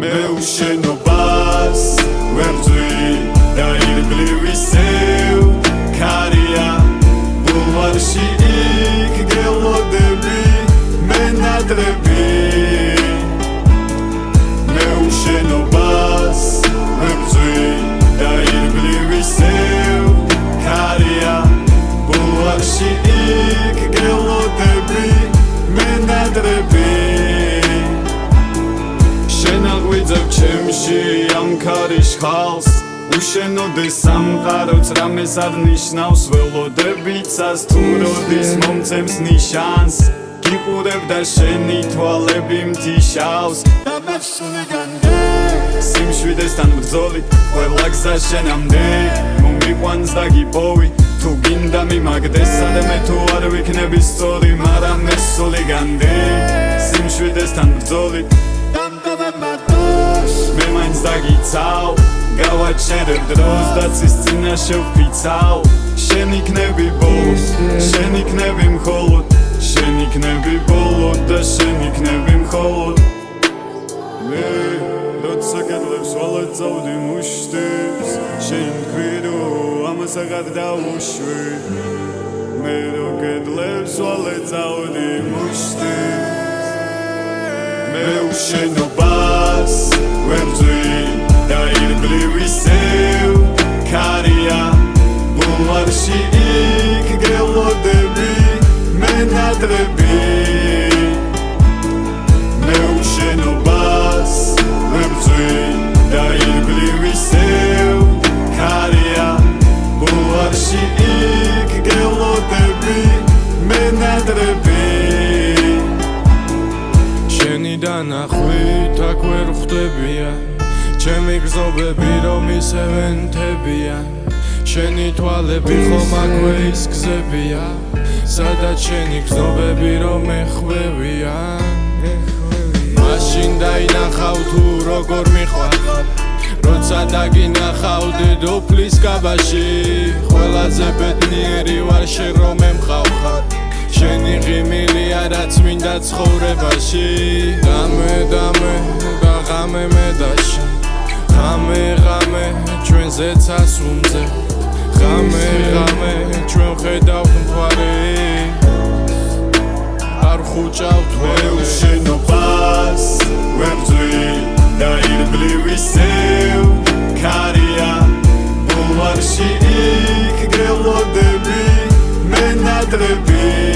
მე უშენობას ვერძვი და ირგლივი სევ კარია ბულვარში ქარის ხალს უშენოდეს სამყაროც რამეს აღნიშნავს ველოდებიცას თუ როდის მომცემს ნიშანს. გიყურებ და შენი თვალები მთიშავს. სიმშვიდესთან ბრძოლით ყველა გზა შენამდე. მომიყვანს და გიპოვი თუ გინდა მიმაგდეს სადმე თუ არ ვიქნები სწორი მაგრამ ეს სული განდე სიმშვიდესთან ბრძოლით მე მაინც დაგიცავ. გავაჩერებ დროს და ცის წინაშე ვფიცავ შენ იქნები ბოლო შენ იქნები მხოლოდ შენ იქნები ბოლო და შენ იქნები მხოლოდ. მე როცა კედლებს ვალეწავდი მუშტებს. შენ ქვირო ამას აღარ დაუშვი მე რო კედლებს ვალეწავდი მუშტებს. მე უშენობას იქ გელოდები მე ნადრები მე უშენობას ვერძვი და ირგლივი სევ კარია ბულვარში იქ გელოდები მე ნადრები შენი დანახვით აქ ვერ ხვდებია. ჩემი გზობები რომ ისევენთებია შენი თვალები ხომ აქვე ის გზებია? სადაც შენი გზობები რომ ეხვევია? მაშინ დაინახავ თუ როგორ მიყვარ როცა დაგინახავდი დუფლის კაბაში ყველაზე ბედნიერი ვარ შენ რომ ემყავხარ შენი ღიმილია რაც მინდა ცხოვრებაში. დამე დამე და ღამე მე და შენ ღამე ღამე ჩვენზეც ასუნზე ღამე ღამე ჩვენ ხედავთ მხარე არ ხუჭავთ მე უშენობას ვერძვი და ირგლივი სევ. კარია ბულვარში იქ გელოდები მე ნადრები